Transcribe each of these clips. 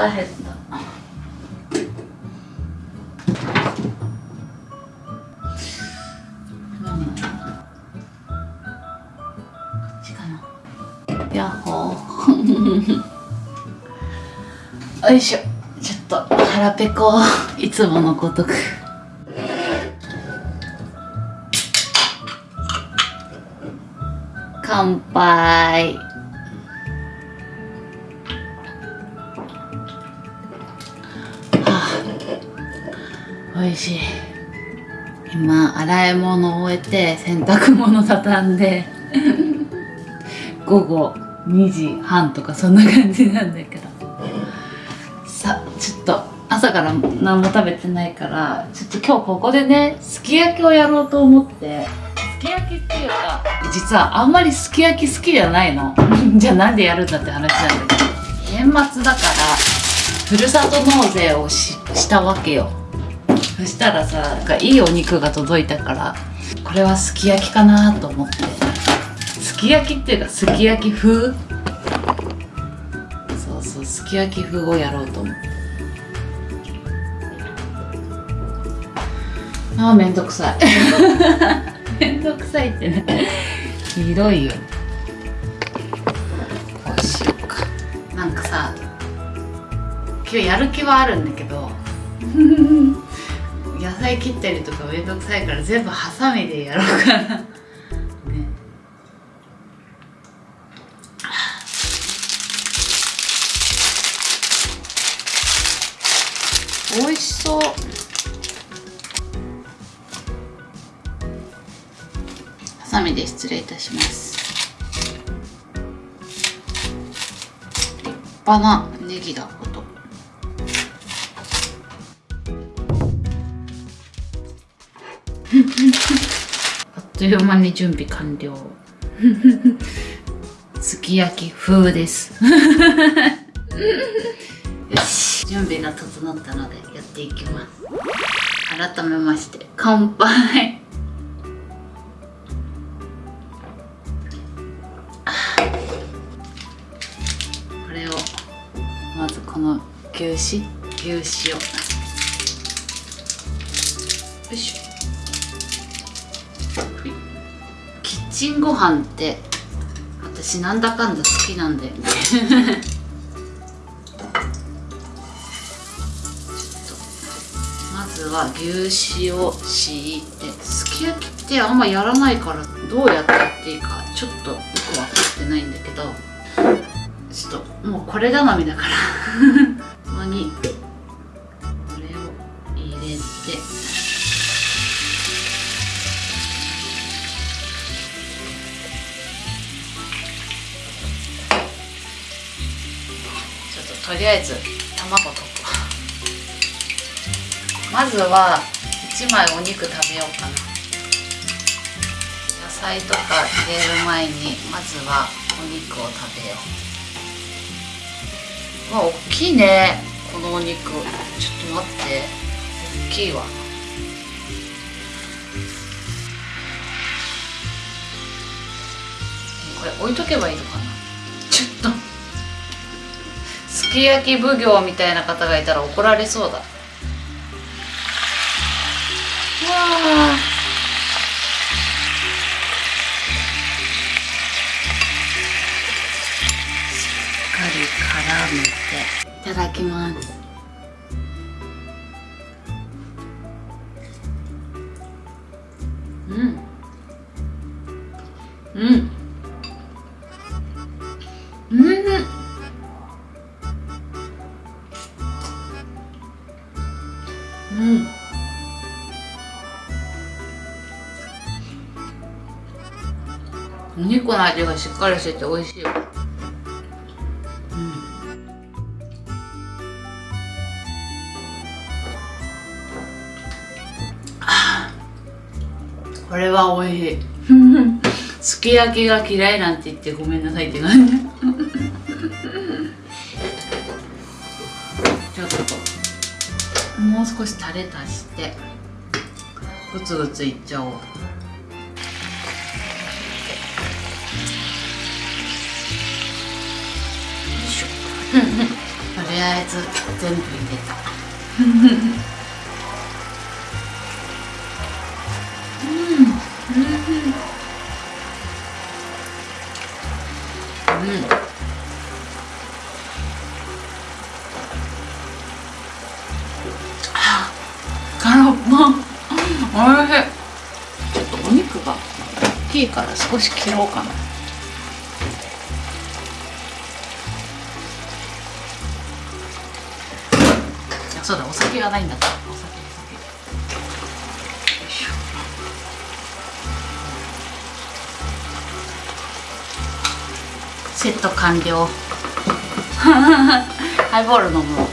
腹減ったやっほー。よいしょ。ちょっと腹ペコ。いつものごとく。乾杯美味しい。今洗い物を終えて洗濯物畳んで 午後2時半とかそんな感じなんだけど。さちょっと朝から何も食べてないからちょっと今日ここでねすき焼きをやろうと思って。すき焼きっていうか実はあんまりすき焼き好きじゃないの。じゃあなんでやるんだって話なんだけど。年末だからふるさと納税をししたわけよ。そしたらさなんかいいお肉が届いたからこれはすき焼きかなと思って。すき焼きっていうかすき焼き風？そうそうすき焼き風をやろうと思って。あーめんどくさい。めんどくさいってね。ひどいよ。こうしようか。なんかさ今日やる気はあるんだけど。野菜切ったりとかめんどくさいから全部ハサミでやろうかな。ね。美味しそう。ハサミで失礼いたします。立派なネギだ。という間に準備完了。すき焼き風です。よし。準備が整ったのでやっていきます。改めまして乾杯。これをまずこの牛脂？牛脂を。よいしょチンご飯って私なんだかんだ好きなんだよねまずは牛脂を敷いてすき焼きってあんまやらないからどうやってやっていいかちょっとよく分かってないんだけどちょっともうこれ頼みだから。ここにとりあえず卵と。まずは1枚お肉食べようかな。野菜とか入れる前にまずはお肉を食べよう。わ大きいね。このお肉。ちょっと待って。大きいわ。これ置いとけばいいのかな？すき焼き奉行みたいな方がいたら怒られそうだ。わあしっかり絡めて。いただきます。お肉の味がしっかりしてて美味しい。わこれは美味しい。すき焼きが嫌いなんて言ってごめんなさいって感じ ちょっと。もう少しタレ足して。グツグツいっちゃおう。よいしょよりあえず全部入れた。うん。うん。うん。空っぽおいしい。ちょっとお肉が大きいから少し切ろうかな。そうだお酒がないんだったお酒お酒セット完了ハイボール飲む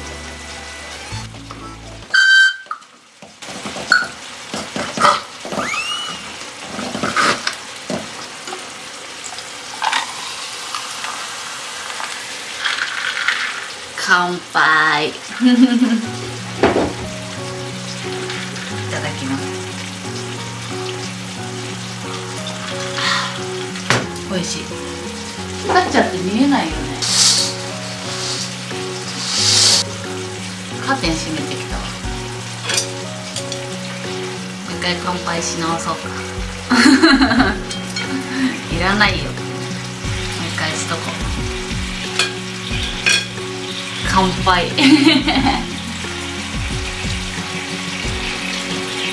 乾杯美味し。い光っちゃって見えないよね。カーテン閉めてきたわ。もう一回乾杯し直そうか。いらないよ。もう一回しとこう。乾杯。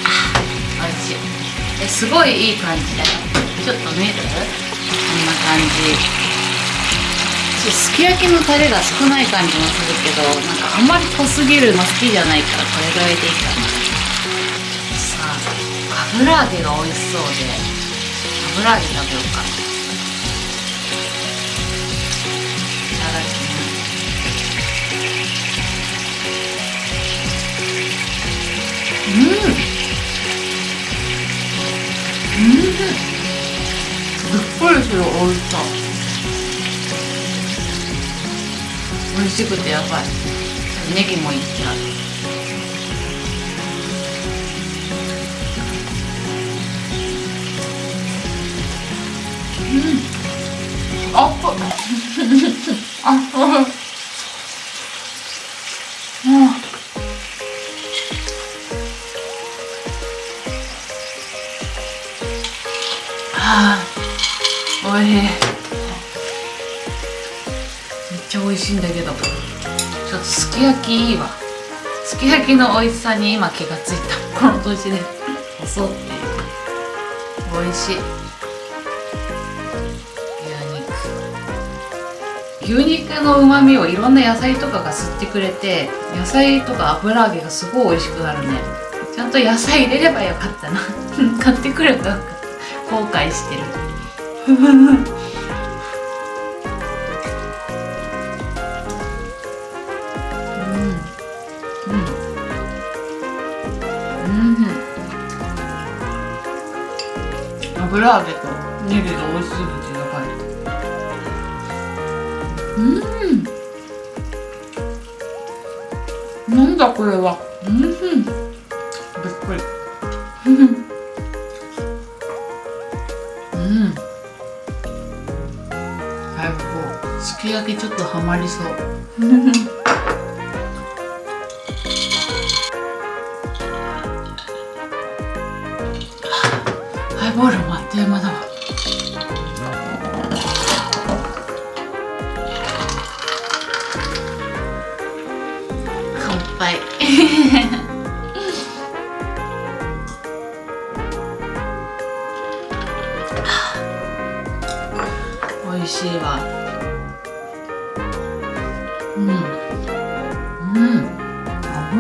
あ美味しい。えすごいいい感じだよ。ちょっと見える？んな感じちょすき焼きのタレが少ない感じもするけどなんかあんまり濃すぎるの好きじゃないからこれぐらいでいいかな。さあ油揚げが美味しそうで油揚げ食べようか。いただきますうん。うん。すっごいするおいしさ美味しくてやばいネギもいっちゃううんあっあっうんはあ、おいしい。めっちゃ美味しいんだけど。ちょっとすき焼きいいわ。すき焼きの美味しさに今気がついた。この年で。細っていう。美味しい。牛肉。牛肉の旨味をいろんな野菜とかが吸ってくれて、野菜とか油揚げがすごい美味しくなるね。ちゃんと野菜入れればよかったな。買ってくればよかった。後悔してる油揚げとネギが美味しすぎてやばいうん。なんだこれは。うん。びっくり 焼きちょっとハマりそう。ハイボールもあっという間だわ。乾杯。美味しいわ。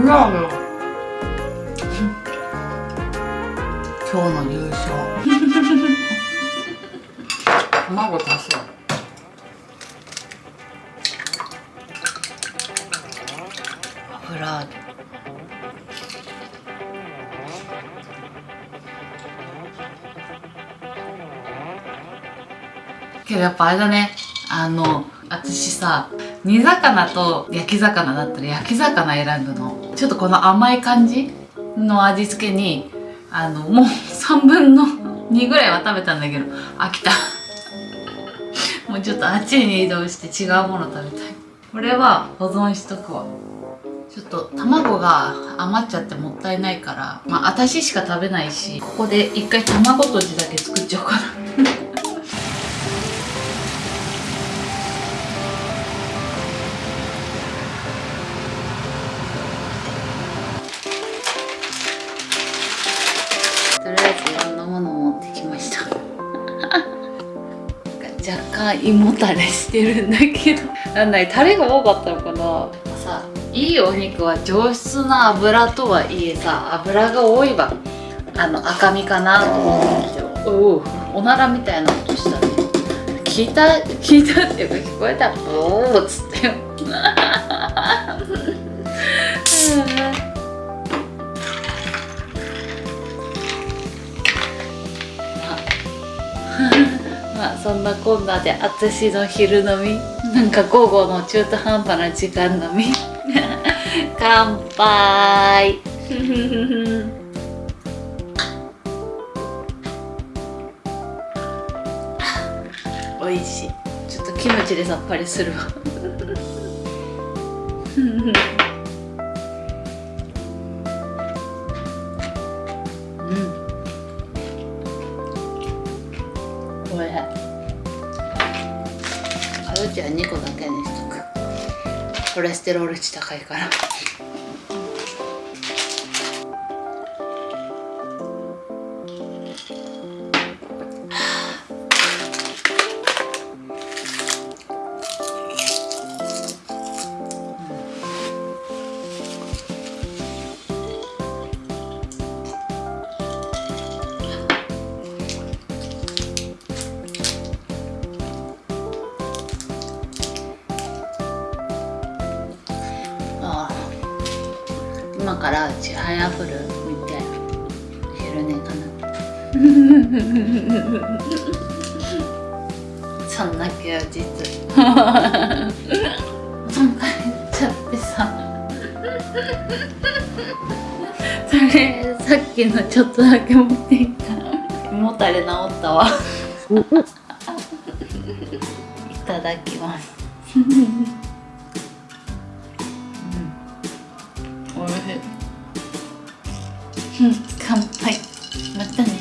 油揚げが今日の優勝卵足そう油揚げけどやっぱあれだね。あの私さ煮魚と焼き魚だったら焼き魚選ぶのちょっとこの甘い感じの味付けにあのもう3分の2ぐらいは食べたんだけど飽きた。もうちょっとあっちに移動して違うもの食べたい。これは保存しとくわ。ちょっと卵が余っちゃってもったいないからまあ私しか食べないしここで一回卵とじだけ作っちゃおうかな。胃もたれしてるんだけど。なんだいタレが多かったのかな。さいいお肉は上質な油とはいえさ油が多いわ。あの赤身かなと思うんだけど。おおおならみたいな音したね聞いた聞いたっていうか聞こえた。おおっつって。よ そんなこんなで私の昼飲みなんか午後の中途半端な時間飲み。乾杯。美味しい。ちょっとキムチでさっぱりするわ。コレステロール値高いから。今からちはやふる見て昼寝かなそんな休日疲れちゃってさそれさっきのちょっとだけ持ってい。った胃もたれ治ったわい。ただきますおいしい乾杯。またね。